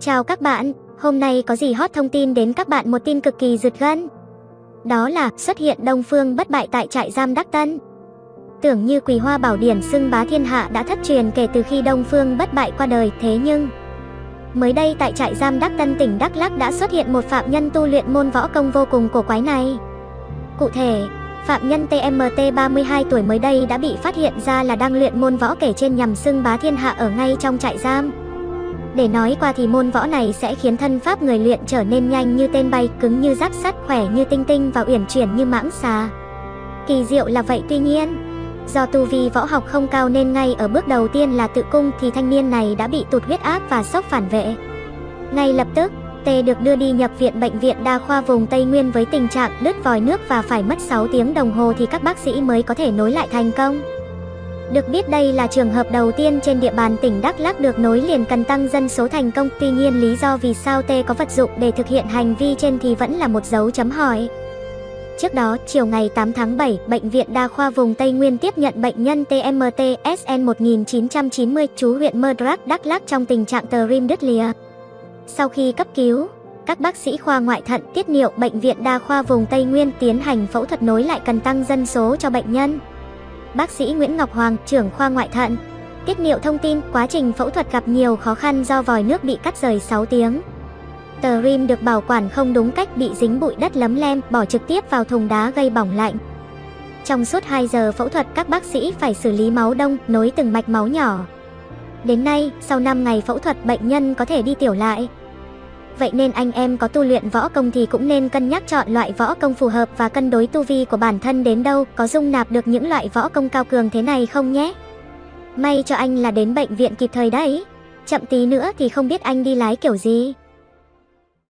Chào các bạn, hôm nay có gì hot thông tin đến các bạn một tin cực kỳ rực gân. Đó là xuất hiện Đông Phương bất bại tại trại giam Đắc Tân. Tưởng như Quỳ Hoa Bảo Điển xưng bá thiên hạ đã thất truyền kể từ khi Đông Phương bất bại qua đời, thế nhưng mới đây tại trại giam Đắc Tân tỉnh Đắk Lắk đã xuất hiện một phạm nhân tu luyện môn võ công vô cùng cổ quái này. Cụ thể, phạm nhân TMT 32 tuổi mới đây đã bị phát hiện ra là đang luyện môn võ kể trên nhằm xưng bá thiên hạ ở ngay trong trại giam. Để nói qua thì môn võ này sẽ khiến thân pháp người luyện trở nên nhanh như tên bay, cứng như giáp sắt, khỏe như tinh tinh và uyển chuyển như mãng xà. Kỳ diệu là vậy tuy nhiên, do tu vi võ học không cao nên ngay ở bước đầu tiên là tự cung thì thanh niên này đã bị tụt huyết áp và sốc phản vệ. Ngay lập tức, Tê được đưa đi nhập viện bệnh viện đa khoa vùng Tây Nguyên với tình trạng đứt vòi nước và phải mất 6 tiếng đồng hồ thì các bác sĩ mới có thể nối lại thành công. Được biết đây là trường hợp đầu tiên trên địa bàn tỉnh Đắk Lắk được nối liền cần tăng dân số thành công. Tuy nhiên lý do vì sao T có vật dụng để thực hiện hành vi trên thì vẫn là một dấu chấm hỏi. Trước đó, chiều ngày 8 tháng 7, Bệnh viện Đa khoa vùng Tây Nguyên tiếp nhận bệnh nhân TMT SN 1990 chú huyện Mơ Đrak, Đắk Lắk trong tình trạng tờ rim đứt lìa. Sau khi cấp cứu, các bác sĩ khoa ngoại thận tiết niệu Bệnh viện Đa khoa vùng Tây Nguyên tiến hành phẫu thuật nối lại cần tăng dân số cho bệnh nhân. Bác sĩ Nguyễn Ngọc Hoàng, trưởng khoa ngoại thận, tiết niệu thông tin quá trình phẫu thuật gặp nhiều khó khăn do vòi nước bị cắt rời 6 tiếng. Tờ rim được bảo quản không đúng cách bị dính bụi đất lấm lem, bỏ trực tiếp vào thùng đá gây bỏng lạnh. Trong suốt 2 giờ phẫu thuật các bác sĩ phải xử lý máu đông, nối từng mạch máu nhỏ. Đến nay, sau 5 ngày phẫu thuật bệnh nhân có thể đi tiểu lại. Vậy nên anh em có tu luyện võ công thì cũng nên cân nhắc chọn loại võ công phù hợp và cân đối tu vi của bản thân đến đâu, có dung nạp được những loại võ công cao cường thế này không nhé. May cho anh là đến bệnh viện kịp thời đấy. Chậm tí nữa thì không biết anh đi lái kiểu gì.